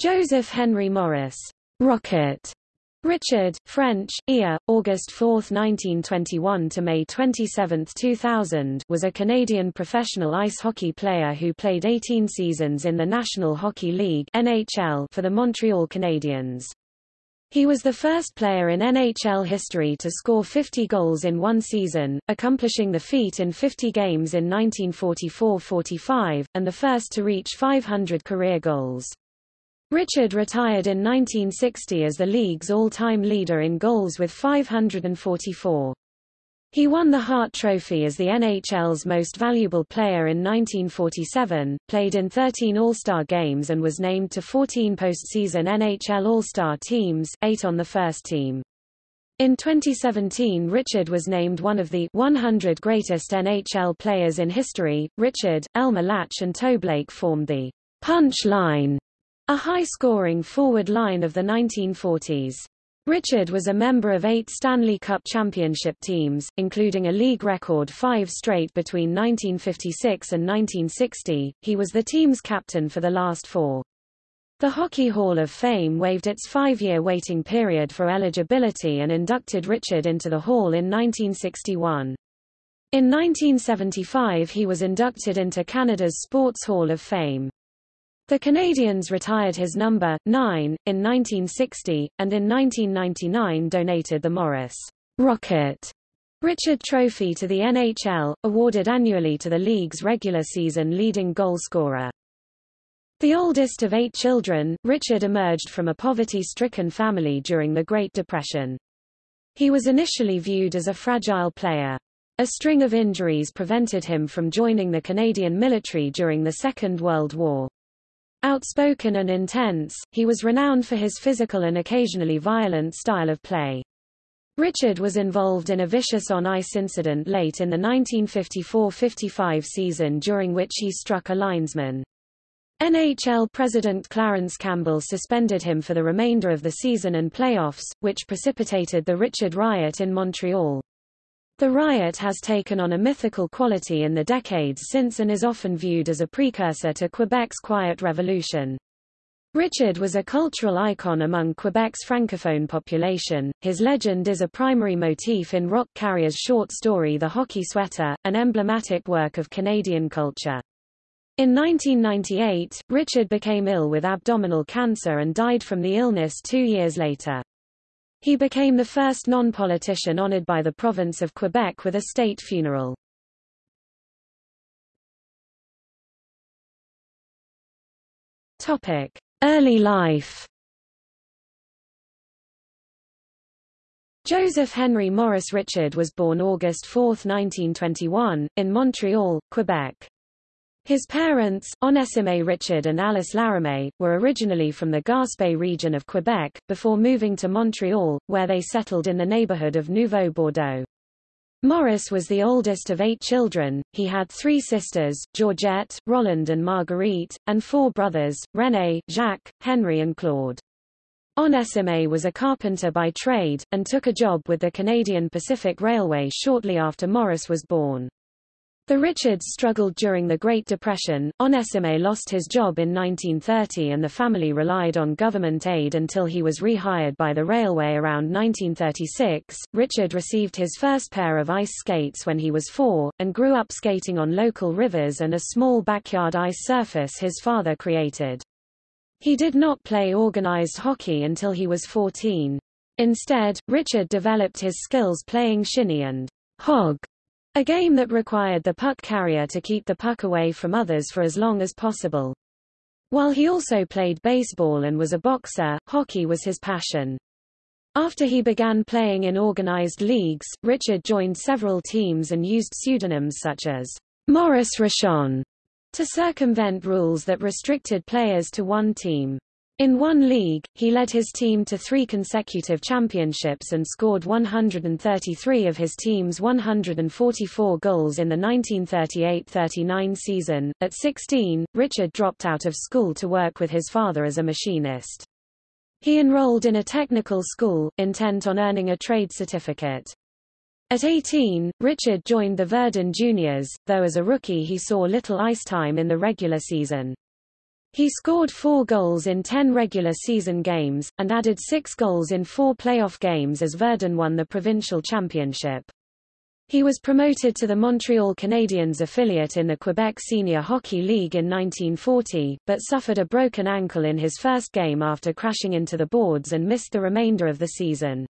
Joseph Henri Maurice, Rocket, Richard, French, Ia, August 4, 1921 to May 27, 2000 was a Canadian professional ice hockey player who played 18 seasons in the National Hockey League NHL for the Montreal Canadiens. He was the first player in NHL history to score 50 goals in one season, accomplishing the feat in 50 games in 1944-45, and the first to reach 500 career goals. Richard retired in 1960 as the league's all-time leader in goals with 544. He won the Hart Trophy as the NHL's most valuable player in 1947, played in 13 All-Star games and was named to 14 postseason NHL All-Star teams, eight on the first team. In 2017 Richard was named one of the 100 greatest NHL players in history. Richard, Elmer Lach and Toe Blake formed the punch line a high-scoring forward line of the 1940s. Richard was a member of eight Stanley Cup championship teams, including a league record five straight between 1956 and 1960. He was the team's captain for the last four. The Hockey Hall of Fame waived its five-year waiting period for eligibility and inducted Richard into the Hall in 1961. In 1975 he was inducted into Canada's Sports Hall of Fame. The Canadiens retired his number, 9, in 1960, and in 1999 donated the Maurice Rocket Richard Trophy to the NHL, awarded annually to the league's regular season leading goalscorer. The oldest of eight children, Richard emerged from a poverty-stricken family during the Great Depression. He was initially viewed as a fragile player. A string of injuries prevented him from joining the Canadian military during the Second World War. Outspoken and intense, he was renowned for his physical and occasionally violent style of play. Richard was involved in a vicious on-ice incident late in the 1954-55 season during which he struck a linesman. NHL President Clarence Campbell suspended him for the remainder of the season and playoffs, which precipitated the Richard Riot in Montreal. The riot has taken on a mythical quality in the decades since and is often viewed as a precursor to Quebec's Quiet Revolution. Richard was a cultural icon among Quebec's francophone population. His legend is a primary motif in Roch Carrier's short story The Hockey Sweater, an emblematic work of Canadian culture. In 1998, Richard became ill with abdominal cancer and died from the illness two years later. He became the first non-politician honored by the province of Quebec with a state funeral. Topic: Early life. Joseph Henri Maurice Richard was born August 4, 1921, in Montreal, Quebec. His parents, Onesime Richard and Alice Laramée, were originally from the Gaspé region of Quebec, before moving to Montreal, where they settled in the neighborhood of Nouveau Bordeaux. Maurice was the oldest of eight children, he had three sisters, Georgette, Roland and Marguerite, and four brothers, René, Jacques, Henri and Claude. Onesime was a carpenter by trade, and took a job with the Canadian Pacific Railway shortly after Maurice was born. The Richards struggled during the Great Depression. Onesime lost his job in 1930 and the family relied on government aid until he was rehired by the railway around 1936. Richard received his first pair of ice skates when he was four, and grew up skating on local rivers and a small backyard ice surface his father created. He did not play organized hockey until he was 14. Instead, Richard developed his skills playing shinny and hog a game that required the puck carrier to keep the puck away from others for as long as possible. While he also played baseball and was a boxer, hockey was his passion. After he began playing in organized leagues, Richard joined several teams and used pseudonyms such as Maurice Rochon to circumvent rules that restricted players to one team. In one league, he led his team to three consecutive championships and scored 133 of his team's 144 goals in the 1938-39 season. At 16, Richard dropped out of school to work with his father as a machinist. He enrolled in a technical school, intent on earning a trade certificate. At 18, Richard joined the Verdun Juniors, though as a rookie he saw little ice time in the regular season. He scored four goals in ten regular season games, and added six goals in four playoff games as Verdun won the provincial championship. He was promoted to the Montreal Canadiens affiliate in the Quebec Senior Hockey League in 1940, but suffered a broken ankle in his first game after crashing into the boards and missed the remainder of the season.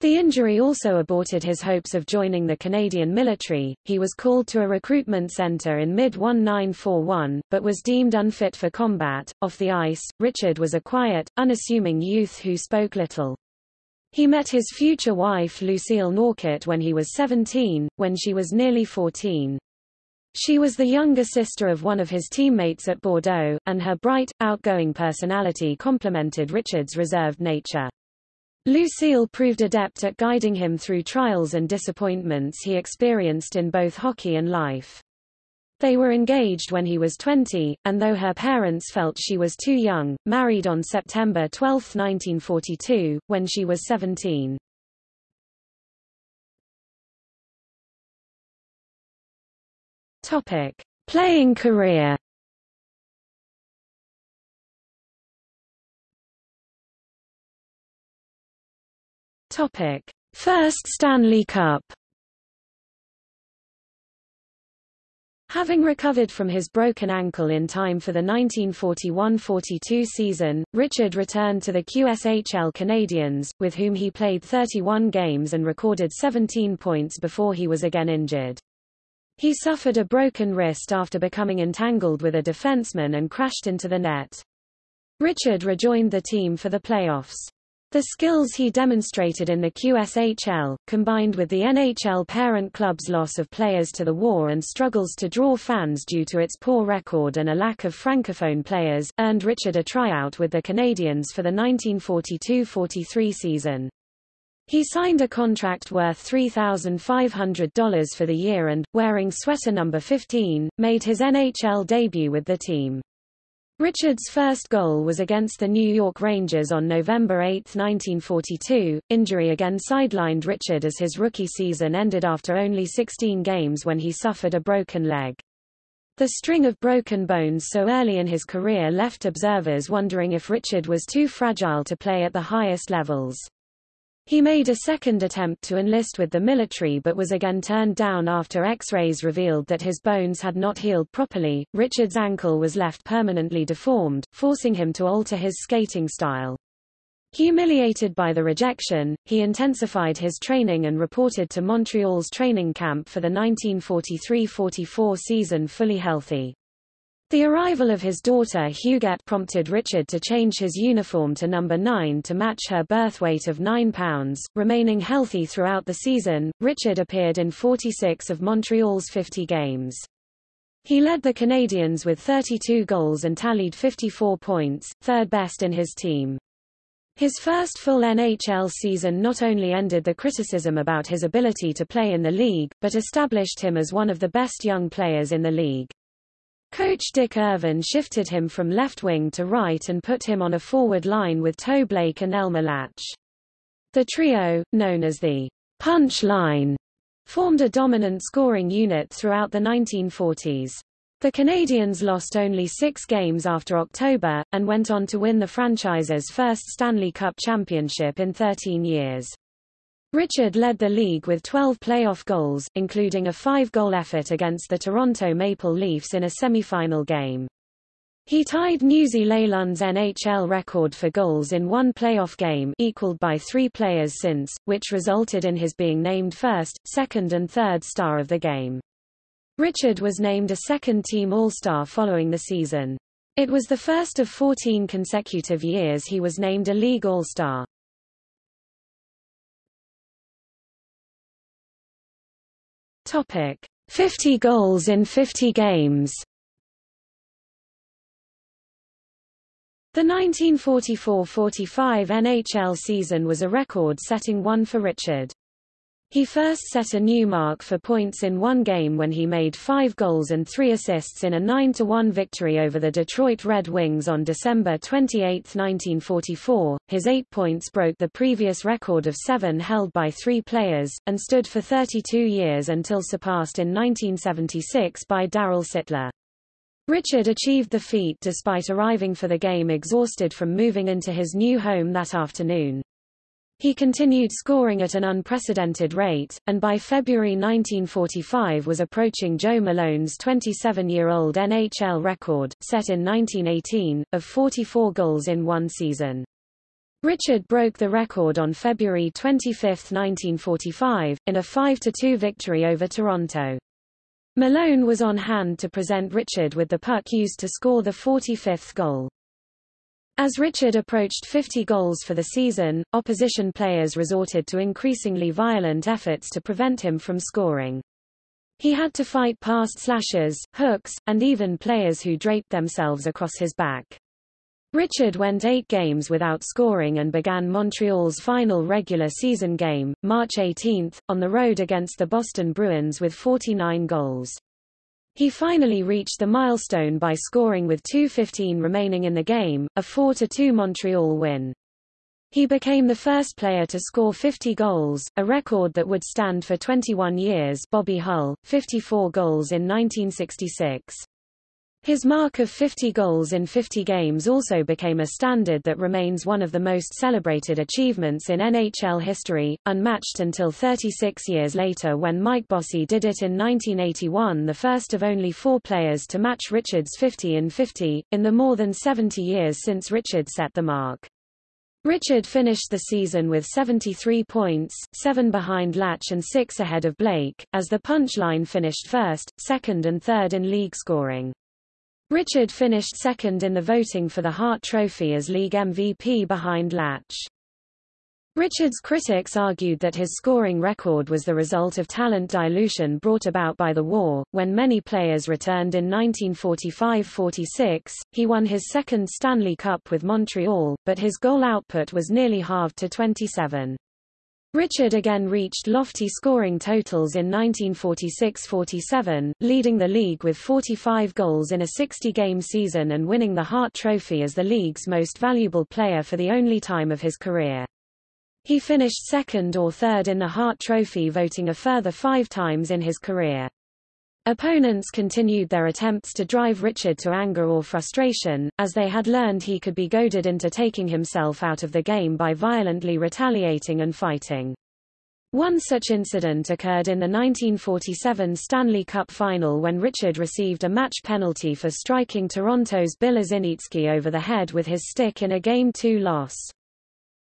The injury also aborted his hopes of joining the Canadian military. He was called to a recruitment center in mid-1941, but was deemed unfit for combat. Off the ice, Richard was a quiet, unassuming youth who spoke little. He met his future wife Lucille Norchet when he was 17, when she was nearly 14. She was the younger sister of one of his teammates at Bordeaux, and her bright, outgoing personality complemented Richard's reserved nature. Lucille proved adept at guiding him through trials and disappointments he experienced in both hockey and life. They were engaged when he was 20, and though her parents felt she was too young, married on September 12, 1942, when she was 17. Topic: Playing career. Topic: First Stanley Cup. Having recovered from his broken ankle in time for the 1941–42 season, Richard returned to the QSHL Canadiens, with whom he played 31 games and recorded 17 points before he was again injured. He suffered a broken wrist after becoming entangled with a defenseman and crashed into the net. Richard rejoined the team for the playoffs. The skills he demonstrated in the QSHL, combined with the NHL parent club's loss of players to the war and struggles to draw fans due to its poor record and a lack of francophone players, earned Richard a tryout with the Canadiens for the 1942–43 season. He signed a contract worth $3,500 for the year and, wearing sweater number 15, made his NHL debut with the team. Richard's first goal was against the New York Rangers on November 8, 1942. Injury again sidelined Richard as his rookie season ended after only 16 games when he suffered a broken leg. The string of broken bones so early in his career left observers wondering if Richard was too fragile to play at the highest levels. He made a second attempt to enlist with the military but was again turned down after x-rays revealed that his bones had not healed properly. Richard's ankle was left permanently deformed, forcing him to alter his skating style. Humiliated by the rejection, he intensified his training and reported to Montreal's training camp for the 1943-44 season fully healthy. The arrival of his daughter Huguette prompted Richard to change his uniform to number 9 to match her birth weight of 9 pounds. Remaining healthy throughout the season, Richard appeared in 46 of Montreal's 50 games. He led the Canadiens with 32 goals and tallied 54 points, third best in his team. His first full NHL season not only ended the criticism about his ability to play in the league, but established him as one of the best young players in the league. Coach Dick Irvin shifted him from left wing to right and put him on a forward line with Toe Blake and Elmer Lach. The trio, known as the punch line, formed a dominant scoring unit throughout the 1940s. The Canadiens lost only six games after October, and went on to win the franchise's first Stanley Cup championship in 13 years. Richard led the league with 12 playoff goals, including a five-goal effort against the Toronto Maple Leafs in a semifinal game. He tied Newsy Lalonde's NHL record for goals in one playoff game equaled by three players since, which resulted in his being named first, second and third star of the game. Richard was named a second-team All-Star following the season. It was the first of 14 consecutive years he was named a league All-Star. Topic: 50 goals in 50 games. The 1944–45 NHL season was a record-setting one for Richard. He first set a new mark for points in one game when he made five goals and three assists in a 9-1 victory over the Detroit Red Wings on December 28, 1944. His eight points broke the previous record of seven held by three players, and stood for 32 years until surpassed in 1976 by Darryl Sittler. Richard achieved the feat despite arriving for the game exhausted from moving into his new home that afternoon. He continued scoring at an unprecedented rate, and by February 1945 was approaching Joe Malone's 27-year-old NHL record, set in 1918, of 44 goals in one season. Richard broke the record on February 25, 1945, in a 5-2 victory over Toronto. Malone was on hand to present Richard with the puck used to score the 45th goal. As Richard approached 50 goals for the season, opposition players resorted to increasingly violent efforts to prevent him from scoring. He had to fight past slashes, hooks, and even players who draped themselves across his back. Richard went eight games without scoring and began Montreal's final regular season game, March 18, on the road against the Boston Bruins with 49 goals. He finally reached the milestone by scoring with 2.15 remaining in the game, a 4-2 Montreal win. He became the first player to score 50 goals, a record that would stand for 21 years Bobby Hull, 54 goals in 1966. His mark of 50 goals in 50 games also became a standard that remains one of the most celebrated achievements in NHL history, unmatched until 36 years later when Mike Bossy did it in 1981 the first of only four players to match Richard's 50 in 50, in the more than 70 years since Richard set the mark. Richard finished the season with 73 points, seven behind Lach and six ahead of Blake, as the punchline finished first, second and third in league scoring. Richard finished second in the voting for the Hart Trophy as league MVP behind Lach. Richard's critics argued that his scoring record was the result of talent dilution brought about by the war. When many players returned in 1945-46, he won his second Stanley Cup with Montreal, but his goal output was nearly halved to 27. Richard again reached lofty scoring totals in 1946–47, leading the league with 45 goals in a 60-game season and winning the Hart Trophy as the league's most valuable player for the only time of his career. He finished second or third in the Hart Trophy voting a further five times in his career. Opponents continued their attempts to drive Richard to anger or frustration, as they had learned he could be goaded into taking himself out of the game by violently retaliating and fighting. One such incident occurred in the 1947 Stanley Cup final when Richard received a match penalty for striking Toronto's Bill Ezinicki over the head with his stick in a Game 2 loss.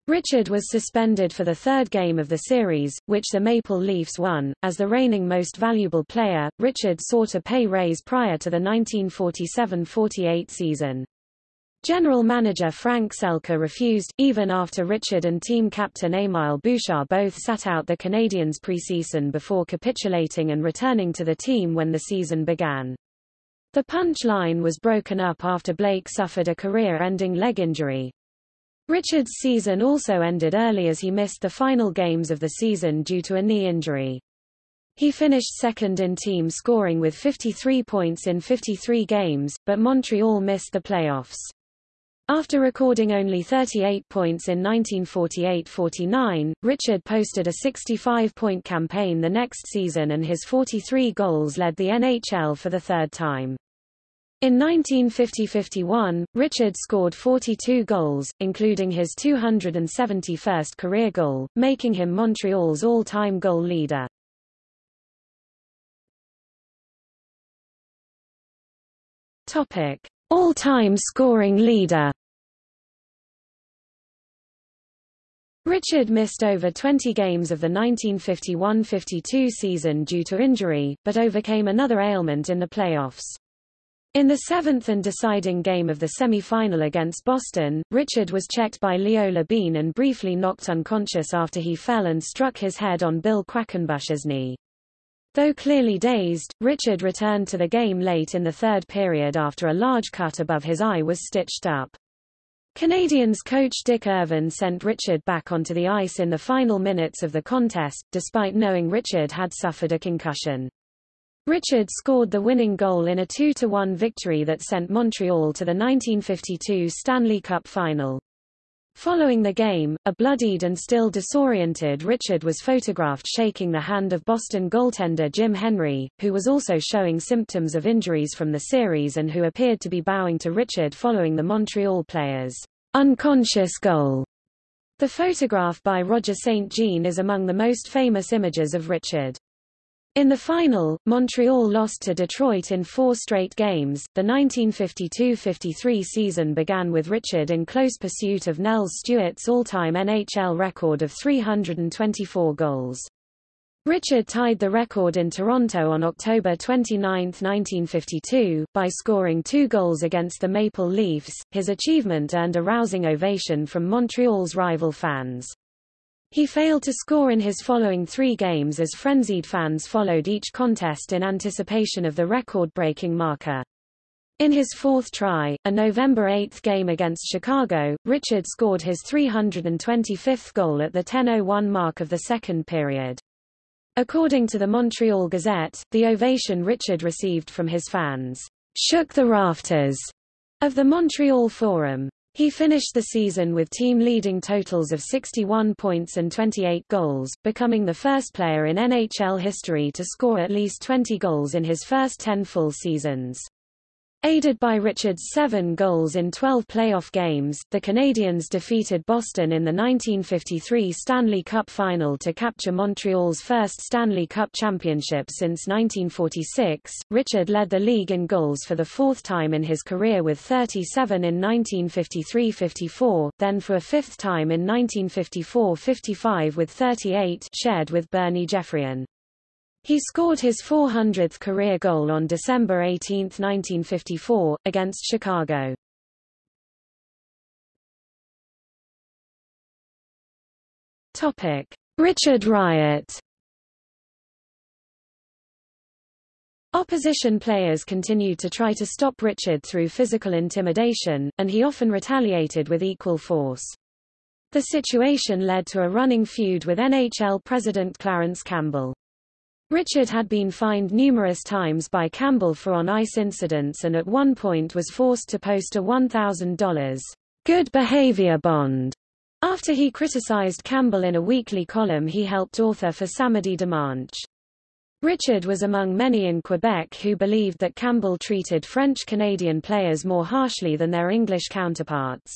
Richard was suspended for the third game of the series, which the Maple Leafs won. As the reigning most valuable player, Richard sought a pay raise prior to the 1947-48 season. General manager Frank Selke refused, even after Richard and team captain Emile Bouchard both sat out the Canadiens preseason before capitulating and returning to the team when the season began. The punch line was broken up after Blake suffered a career-ending leg injury, Richard's season also ended early as he missed the final games of the season due to a knee injury. He finished second in team scoring with 53 points in 53 games, but Montreal missed the playoffs. After recording only 38 points in 1948-49, Richard posted a 65-point campaign the next season and his 43 goals led the NHL for the third time. In 1950–51, Richard scored 42 goals, including his 271st career goal, making him Montreal's all-time goal leader. All-time scoring leader. Richard missed over 20 games of the 1951–52 season due to injury, but overcame another ailment in the playoffs. In the seventh and deciding game of the semi-final against Boston, Richard was checked by Leo Labine and briefly knocked unconscious after he fell and struck his head on Bill Quackenbush's knee. Though clearly dazed, Richard returned to the game late in the third period after a large cut above his eye was stitched up. Canadiens coach Dick Irvin sent Richard back onto the ice in the final minutes of the contest, despite knowing Richard had suffered a concussion. Richard scored the winning goal in a 2-1 victory that sent Montreal to the 1952 Stanley Cup final. Following the game, a bloodied and still disoriented Richard was photographed shaking the hand of Boston goaltender Jim Henry, who was also showing symptoms of injuries from the series and who appeared to be bowing to Richard following the Montreal player's unconscious goal. The photograph by Roger St. Jean is among the most famous images of Richard. In the final, Montreal lost to Detroit in four straight games. The 1952-53 season began with Richard in close pursuit of Nels Stewart's all-time NHL record of 324 goals. Richard tied the record in Toronto on October 29, 1952, by scoring two goals against the Maple Leafs. His achievement earned a rousing ovation from Montreal's rival fans. He failed to score in his following three games as frenzied fans followed each contest in anticipation of the record-breaking marker. In his fourth try, a November 8 game against Chicago, Richard scored his 325th goal at the 10.01 mark of the second period. According to the Montreal Gazette, the ovation Richard received from his fans shook the rafters of the Montreal Forum. He finished the season with team-leading totals of 61 points and 28 goals, becoming the first player in NHL history to score at least 20 goals in his first 10 full seasons. Aided by Richard's seven goals in 12 playoff games, the Canadiens defeated Boston in the 1953 Stanley Cup Final to capture Montreal's first Stanley Cup championship since 1946. Richard led the league in goals for the fourth time in his career with 37 in 1953-54, then for a fifth time in 1954-55 with 38 shared with Bernie Geoffrion. He scored his 400th career goal on December 18, 1954, against Chicago. Topic: Richard Riot. Opposition players continued to try to stop Richard through physical intimidation, and he often retaliated with equal force. The situation led to a running feud with NHL president Clarence Campbell. Richard had been fined numerous times by Campbell for on-ice incidents and at one point was forced to post a $1,000 good behavior bond. After he criticized Campbell in a weekly column he helped author for Samedi Dimanche. Richard was among many in Quebec who believed that Campbell treated French-Canadian players more harshly than their English counterparts.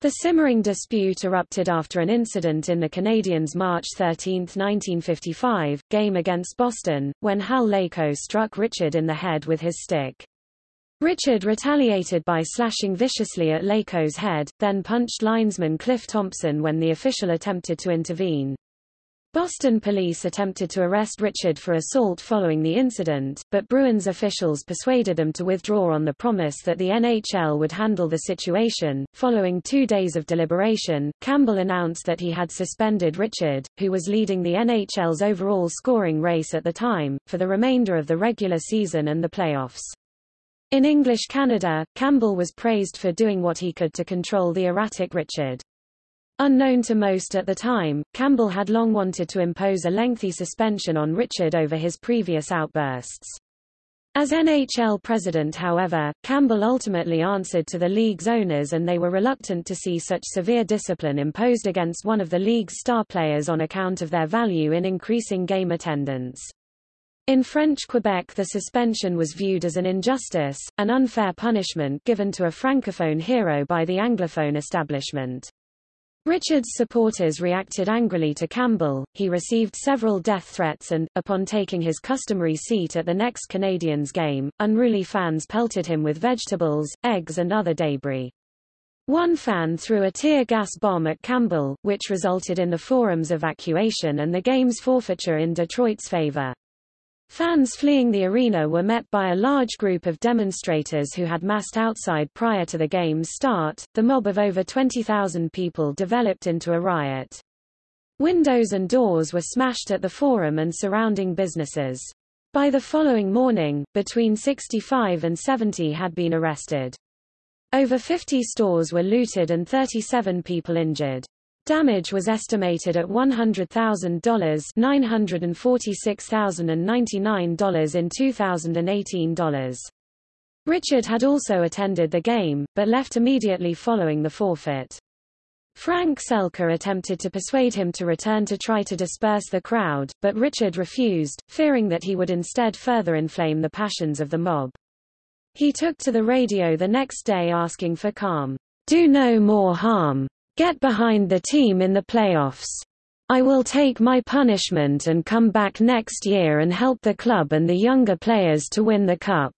The simmering dispute erupted after an incident in the Canadiens' March 13, 1955, game against Boston, when Hal Laycoe struck Richard in the head with his stick. Richard retaliated by slashing viciously at Laycoe's head, then punched linesman Cliff Thompson when the official attempted to intervene. Boston police attempted to arrest Richard for assault following the incident, but Bruins officials persuaded them to withdraw on the promise that the NHL would handle the situation. Following two days of deliberation, Campbell announced that he had suspended Richard, who was leading the NHL's overall scoring race at the time, for the remainder of the regular season and the playoffs. In English Canada, Campbell was praised for doing what he could to control the erratic Richard. Unknown to most at the time, Campbell had long wanted to impose a lengthy suspension on Richard over his previous outbursts. As NHL president however, Campbell ultimately answered to the league's owners and they were reluctant to see such severe discipline imposed against one of the league's star players on account of their value in increasing game attendance. In French Quebec the suspension was viewed as an injustice, an unfair punishment given to a francophone hero by the anglophone establishment. Richard's supporters reacted angrily to Campbell, he received several death threats and, upon taking his customary seat at the next Canadiens game, unruly fans pelted him with vegetables, eggs and other debris. One fan threw a tear gas bomb at Campbell, which resulted in the forum's evacuation and the game's forfeiture in Detroit's favor. Fans fleeing the arena were met by a large group of demonstrators who had massed outside prior to the game's start. The mob of over 20,000 people developed into a riot. Windows and doors were smashed at the forum and surrounding businesses. By the following morning, between 65 and 70 had been arrested. Over 50 stores were looted and 37 people injured. Damage was estimated at $100,000 $946,099 in 2018 dollars. Richard had also attended the game, but left immediately following the forfeit. Frank Selke attempted to persuade him to return to try to disperse the crowd, but Richard refused, fearing that he would instead further inflame the passions of the mob. He took to the radio the next day asking for calm. Do no more harm. Get behind the team in the playoffs. I will take my punishment and come back next year and help the club and the younger players to win the cup.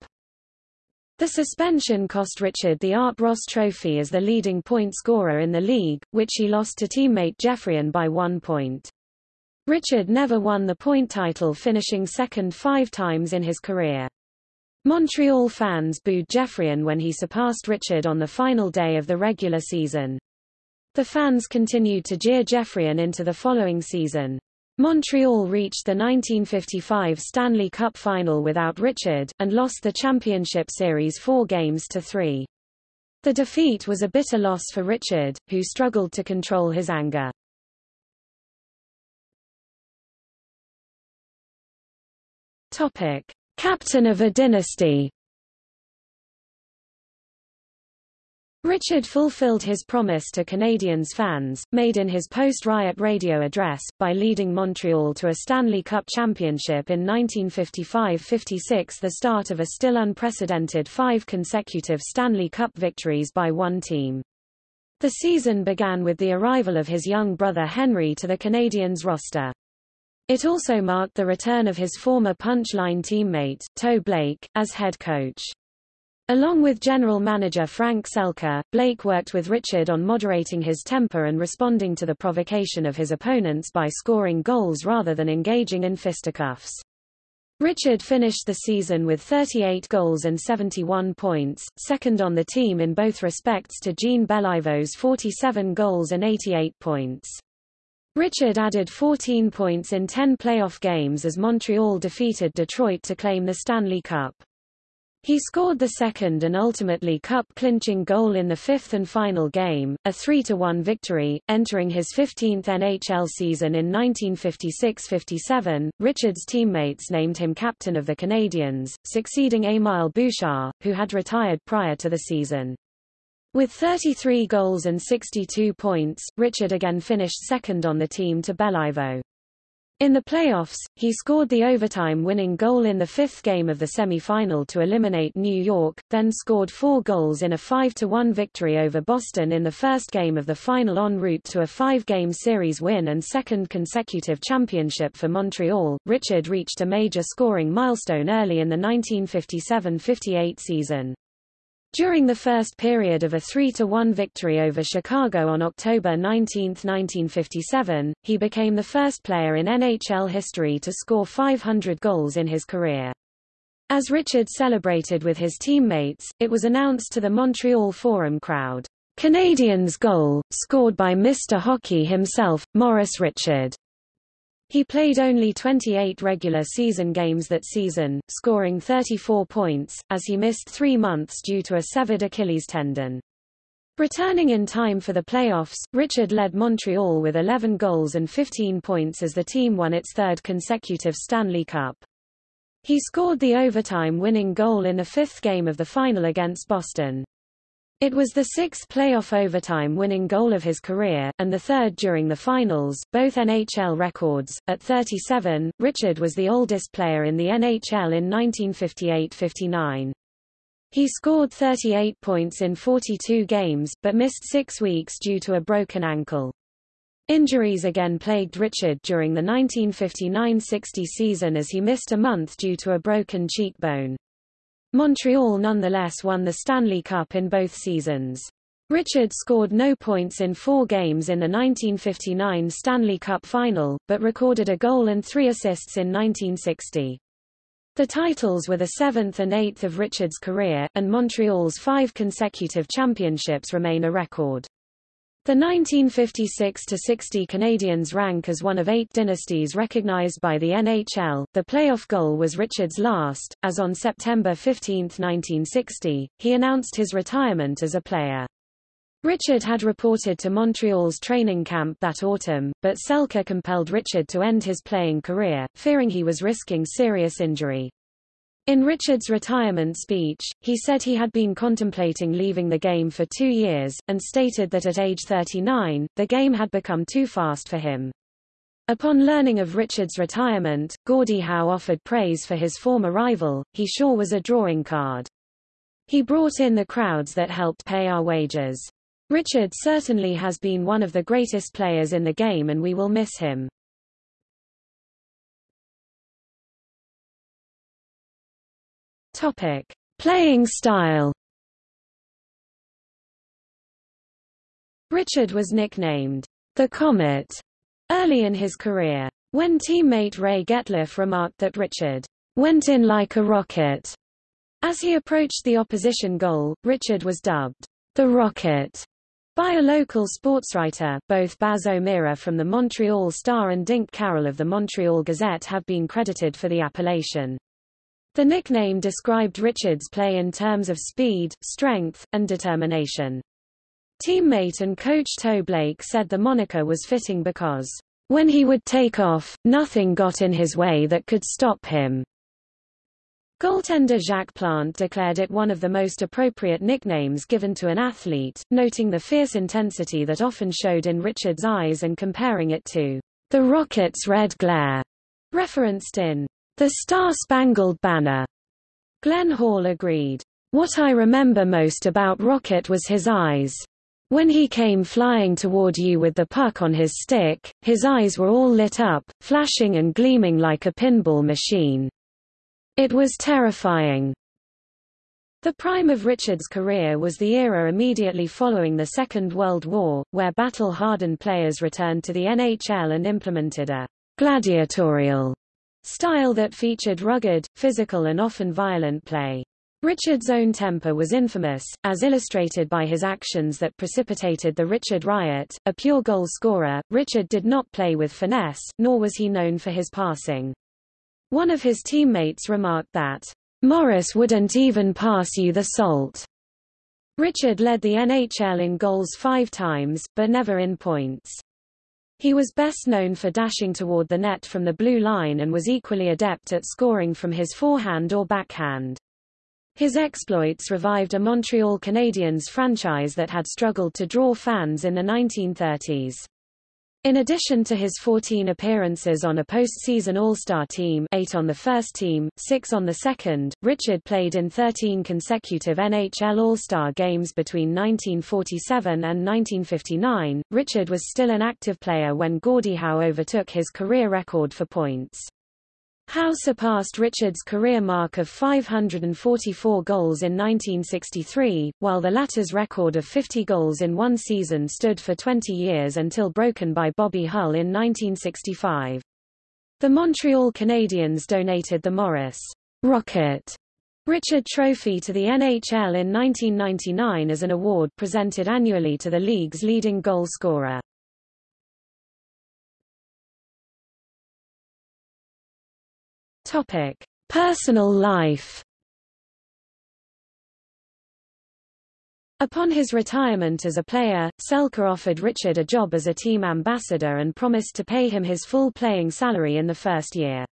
The suspension cost Richard the Art Ross Trophy as the leading point scorer in the league, which he lost to teammate Geoffrion by one point. Richard never won the point title finishing second five times in his career. Montreal fans booed Geoffrion when he surpassed Richard on the final day of the regular season. The fans continued to jeer Geoffrion into the following season. Montreal reached the 1955 Stanley Cup final without Richard, and lost the championship series four games to three. The defeat was a bitter loss for Richard, who struggled to control his anger. Topic. Captain of a dynasty Richard fulfilled his promise to Canadiens fans, made in his post-riot radio address, by leading Montreal to a Stanley Cup championship in 1955–56 the start of a still unprecedented five consecutive Stanley Cup victories by one team. The season began with the arrival of his young brother Henri to the Canadiens roster. It also marked the return of his former punchline teammate, Toe Blake, as head coach. Along with general manager Frank Selke, Blake worked with Richard on moderating his temper and responding to the provocation of his opponents by scoring goals rather than engaging in fisticuffs. Richard finished the season with 38 goals and 71 points, second on the team in both respects to Jean Beliveau's 47 goals and 88 points. Richard added 14 points in 10 playoff games as Montreal defeated Detroit to claim the Stanley Cup. He scored the second and ultimately cup-clinching goal in the fifth and final game, a 3-1 victory, entering his 15th NHL season in 1956–57. Richard's teammates named him captain of the Canadiens, succeeding Émile Bouchard, who had retired prior to the season. With 33 goals and 62 points, Richard again finished second on the team to Beliveau. In the playoffs, he scored the overtime-winning goal in the fifth game of the semi-final to eliminate New York, then scored four goals in a 5-1 victory over Boston in the first game of the final en route to a five-game series win and second consecutive championship for Montreal. Richard reached a major scoring milestone early in the 1957-58 season. During the first period of a 3-1 victory over Chicago on October 19, 1957, he became the first player in NHL history to score 500 goals in his career. As Richard celebrated with his teammates, it was announced to the Montreal Forum crowd, Canadian's goal, scored by Mr. Hockey himself, Maurice Richard. He played only 28 regular season games that season, scoring 34 points, as he missed three months due to a severed Achilles tendon. Returning in time for the playoffs, Richard led Montreal with 11 goals and 15 points as the team won its third consecutive Stanley Cup. He scored the overtime-winning goal in the fifth game of the final against Boston. It was the sixth playoff overtime winning goal of his career, and the third during the finals, both NHL records. At 37, Richard was the oldest player in the NHL in 1958-59. He scored 38 points in 42 games, but missed six weeks due to a broken ankle. Injuries again plagued Richard during the 1959-60 season as he missed a month due to a broken cheekbone. Montreal nonetheless won the Stanley Cup in both seasons. Richard scored no points in four games in the 1959 Stanley Cup final, but recorded a goal and three assists in 1960. The titles were the seventh and eighth of Richard's career, and Montreal's five consecutive championships remain a record. The 1956–60 Canadiens rank as one of eight dynasties recognized by the NHL. The playoff goal was Richard's last, as on September 15, 1960, he announced his retirement as a player. Richard had reported to Montreal's training camp that autumn, but Selke compelled Richard to end his playing career, fearing he was risking serious injury. In Richard's retirement speech, he said he had been contemplating leaving the game for two years, and stated that at age 39, the game had become too fast for him. Upon learning of Richard's retirement, Gordie Howe offered praise for his former rival, he sure was a drawing card. He brought in the crowds that helped pay our wages. Richard certainly has been one of the greatest players in the game and we will miss him. Topic: Playing style. Richard was nicknamed the Comet early in his career. When teammate Ray Getliffe remarked that Richard went in like a rocket as he approached the opposition goal, Richard was dubbed the Rocket by a local sportswriter. Both Baz O'Meara from the Montreal Star and Dink Carroll of the Montreal Gazette have been credited for the appellation. The nickname described Richard's play in terms of speed, strength, and determination. Teammate and coach Toe Blake said the moniker was fitting because, when he would take off, nothing got in his way that could stop him. Goaltender Jacques Plante declared it one of the most appropriate nicknames given to an athlete, noting the fierce intensity that often showed in Richard's eyes and comparing it to the Rocket's red glare, referenced in the Star-Spangled Banner. Glenn Hall agreed. What I remember most about Rocket was his eyes. When he came flying toward you with the puck on his stick, his eyes were all lit up, flashing and gleaming like a pinball machine. It was terrifying. The prime of Richard's career was the era immediately following the Second World War, where battle-hardened players returned to the NHL and implemented a gladiatorial style that featured rugged, physical and often violent play. Richard's own temper was infamous, as illustrated by his actions that precipitated the Richard Riot. A pure goal scorer, Richard did not play with finesse, nor was he known for his passing. One of his teammates remarked that, Maurice wouldn't even pass you the salt. Richard led the NHL in goals five times, but never in points. He was best known for dashing toward the net from the blue line and was equally adept at scoring from his forehand or backhand. His exploits revived a Montreal Canadiens franchise that had struggled to draw fans in the 1930s. In addition to his 14 appearances on a postseason All-Star team 8 on the first team, 6 on the second, Richard played in 13 consecutive NHL All-Star games between 1947 and 1959. Richard was still an active player when Gordie Howe overtook his career record for points. Howe surpassed Richards' career mark of 544 goals in 1963, while the latter's record of 50 goals in one season stood for 20 years until broken by Bobby Hull in 1965. The Montreal Canadiens donated the Maurice Rocket Richard Trophy to the NHL in 1999 as an award presented annually to the league's leading goal scorer. Topic: Personal life. Upon his retirement as a player, Selke offered Richard a job as a team ambassador and promised to pay him his full playing salary in the first year.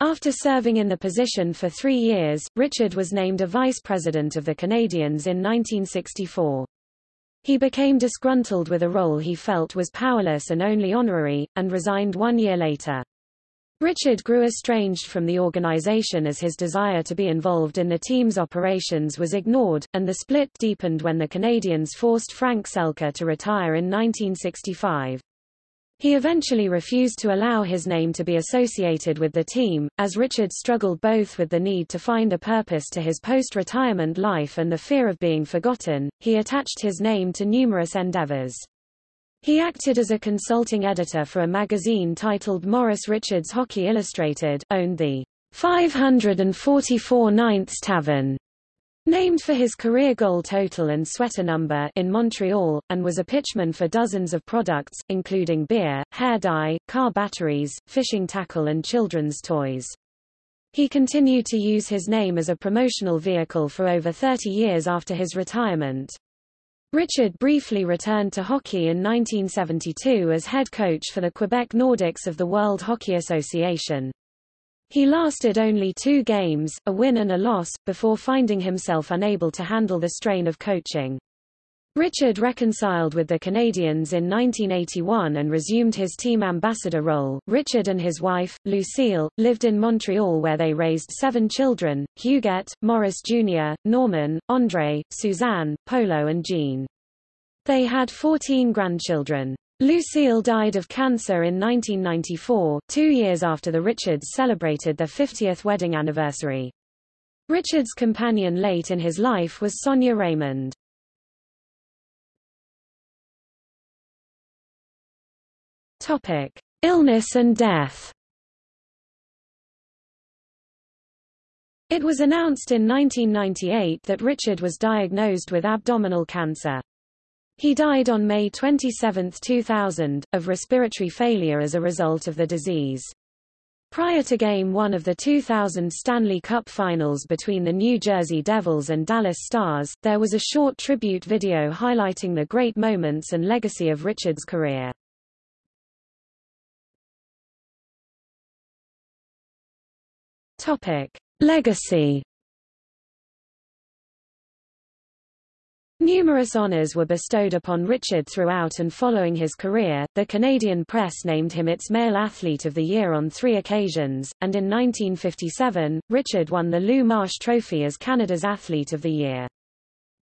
After serving in the position for three years, Richard was named a vice president of the Canadiens in 1964. He became disgruntled with a role he felt was powerless and only honorary, and resigned one year later. Richard grew estranged from the organization as his desire to be involved in the team's operations was ignored, and the split deepened when the Canadiens forced Frank Selke to retire in 1965. He eventually refused to allow his name to be associated with the team, as Richard struggled both with the need to find a purpose to his post-retirement life and the fear of being forgotten. He attached his name to numerous endeavors. He acted as a consulting editor for a magazine titled Maurice Richards Hockey Illustrated, owned the 544 Ninths Tavern, named for his career goal total and sweater number in Montreal, and was a pitchman for dozens of products, including beer, hair dye, car batteries, fishing tackle and children's toys. He continued to use his name as a promotional vehicle for over 30 years after his retirement. Richard briefly returned to hockey in 1972 as head coach for the Quebec Nordiques of the World Hockey Association. He lasted only two games, a win and a loss, before finding himself unable to handle the strain of coaching. Richard reconciled with the Canadiens in 1981 and resumed his team ambassador role. Richard and his wife, Lucille, lived in Montreal where they raised seven children, Huguette, Maurice Jr., Norman, André, Suzanne, Polo and Jean. They had 14 grandchildren. Lucille died of cancer in 1994, two years after the Richards celebrated their 50th wedding anniversary. Richard's companion late in his life was Sonia Raymond. Topic: Illness and death. It was announced in 1998 that Richard was diagnosed with abdominal cancer. He died on May 27, 2000, of respiratory failure as a result of the disease. Prior to Game 1 of the 2000 Stanley Cup Finals between the New Jersey Devils and Dallas Stars, there was a short tribute video highlighting the great moments and legacy of Richard's career. Topic: Legacy. Numerous honors were bestowed upon Richard throughout and following his career. The Canadian press named him its Male Athlete of the Year on three occasions, and in 1957, Richard won the Lou Marsh Trophy as Canada's Athlete of the Year.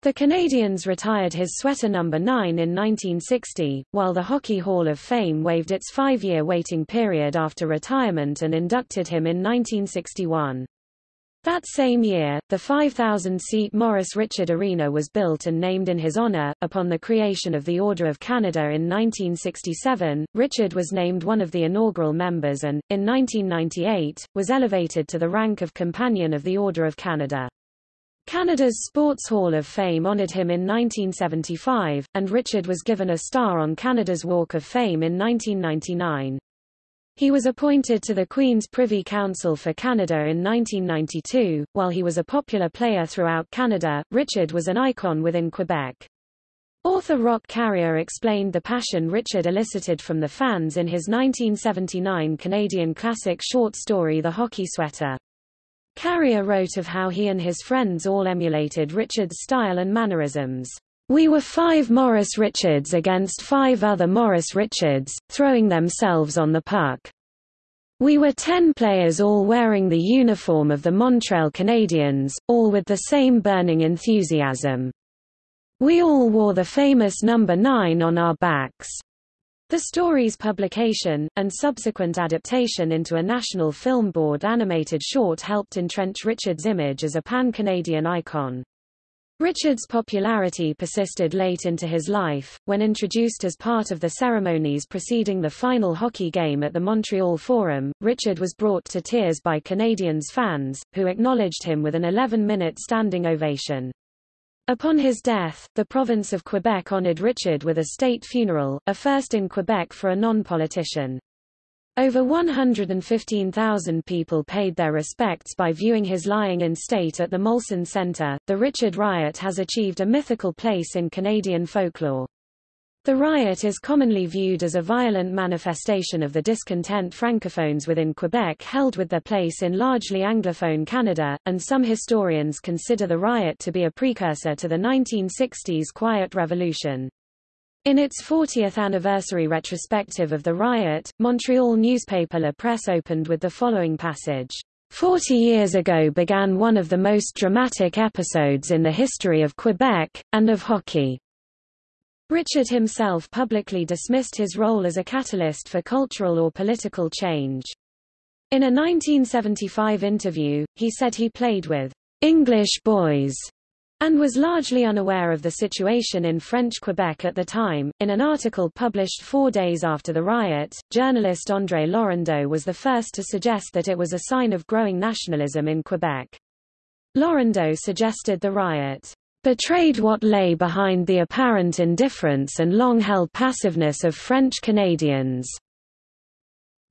The Canadiens retired his sweater number 9 in 1960, while the Hockey Hall of Fame waived its five-year waiting period after retirement and inducted him in 1961. That same year, the 5,000-seat Maurice Richard Arena was built and named in his honor. Upon the creation of the Order of Canada in 1967, Richard was named one of the inaugural members and, in 1998, was elevated to the rank of Companion of the Order of Canada. Canada's Sports Hall of Fame honored him in 1975, and Richard was given a star on Canada's Walk of Fame in 1999. He was appointed to the Queen's Privy Council for Canada in 1992. While he was a popular player throughout Canada, Richard was an icon within Quebec. Author Roch Carrier explained the passion Richard elicited from the fans in his 1979 Canadian classic short story The Hockey Sweater. Carrier wrote of how he and his friends all emulated Richard's style and mannerisms. We were five Maurice Richards against five other Maurice Richards, throwing themselves on the puck. We were ten players all wearing the uniform of the Montreal Canadiens, all with the same burning enthusiasm. We all wore the famous number 9 on our backs. The story's publication, and subsequent adaptation into a National Film Board animated short helped entrench Richard's image as a pan-Canadian icon. Richard's popularity persisted late into his life, when introduced as part of the ceremonies preceding the final hockey game at the Montreal Forum, Richard was brought to tears by Canadiens fans, who acknowledged him with an 11-minute standing ovation. Upon his death, the province of Quebec honored Richard with a state funeral, a first in Quebec for a non-politician. Over 115,000 people paid their respects by viewing his lying in state at the Molson Centre. The Richard Riot has achieved a mythical place in Canadian folklore. The riot is commonly viewed as a violent manifestation of the discontent francophones within Quebec held with their place in largely Anglophone Canada, and some historians consider the riot to be a precursor to the 1960s Quiet Revolution. In its 40th anniversary retrospective of the riot, Montreal newspaper La Presse opened with the following passage. Forty years ago began one of the most dramatic episodes in the history of Quebec, and of hockey. Richard himself publicly dismissed his role as a catalyst for cultural or political change. In a 1975 interview, he said he played with English boys and was largely unaware of the situation in French Quebec at the time. In an article published four days after the riot, journalist André Laurendeau was the first to suggest that it was a sign of growing nationalism in Quebec. Laurendeau suggested the riot betrayed what lay behind the apparent indifference and long-held passiveness of French Canadians.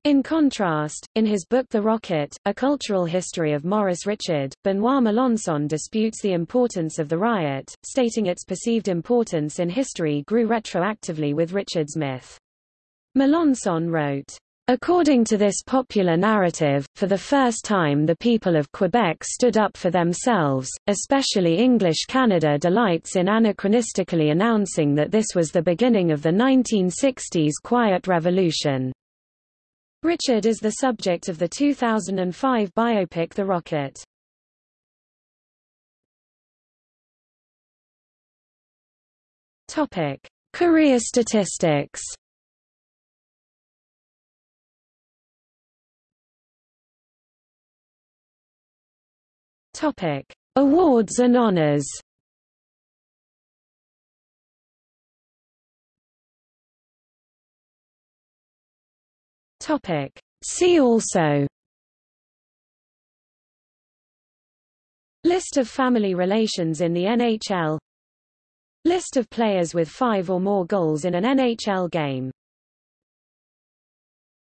In contrast, in his book The Rocket, A Cultural History of Maurice Richard, Benoit Melançon disputes the importance of the riot, stating its perceived importance in history grew retroactively with Richard's myth. Melançon wrote, According to this popular narrative, for the first time the people of Quebec stood up for themselves, especially English Canada delights in anachronistically announcing that this was the beginning of the 1960s Quiet Revolution. Richard is the subject of the 2005 biopic The Rocket. Career statistics Topic: Awards and honors. Topic: See also. List of family relations in the NHL List of players with five or more goals in an NHL game